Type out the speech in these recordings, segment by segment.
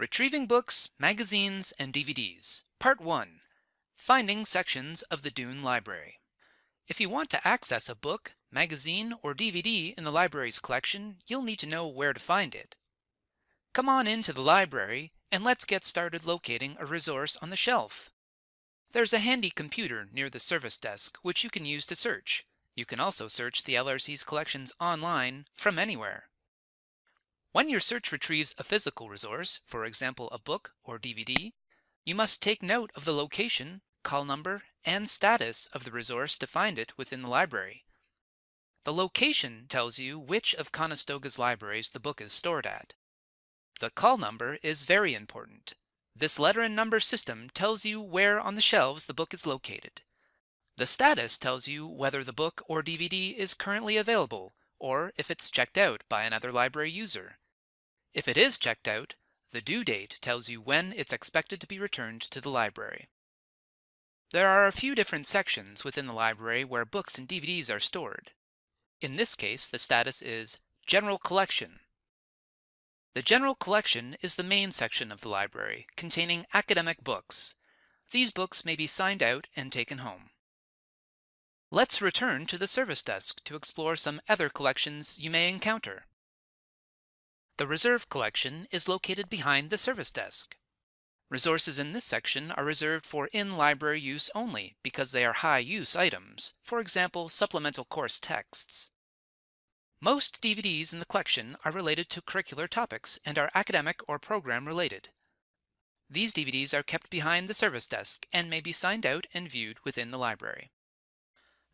Retrieving Books, Magazines, and DVDs Part 1 Finding Sections of the Doon Library If you want to access a book, magazine, or DVD in the library's collection, you'll need to know where to find it. Come on into the library and let's get started locating a resource on the shelf. There's a handy computer near the service desk which you can use to search. You can also search the LRC's collections online from anywhere. When your search retrieves a physical resource, for example a book or DVD, you must take note of the location, call number, and status of the resource to find it within the library. The location tells you which of Conestoga's libraries the book is stored at. The call number is very important. This letter and number system tells you where on the shelves the book is located. The status tells you whether the book or DVD is currently available or if it's checked out by another library user. If it is checked out, the due date tells you when it's expected to be returned to the library. There are a few different sections within the library where books and DVDs are stored. In this case, the status is General Collection. The General Collection is the main section of the library, containing academic books. These books may be signed out and taken home. Let's return to the service desk to explore some other collections you may encounter. The Reserve Collection is located behind the service desk. Resources in this section are reserved for in-library use only because they are high-use items, for example, supplemental course texts. Most DVDs in the collection are related to curricular topics and are academic or program related. These DVDs are kept behind the service desk and may be signed out and viewed within the library.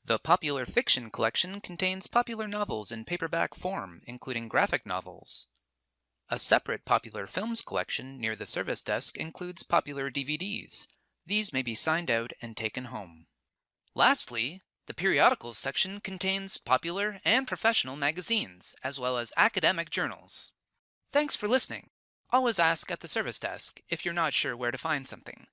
The Popular Fiction collection contains popular novels in paperback form, including graphic novels. A separate Popular Films collection near the service desk includes popular DVDs. These may be signed out and taken home. Lastly, the Periodicals section contains popular and professional magazines, as well as academic journals. Thanks for listening. Always ask at the service desk if you're not sure where to find something.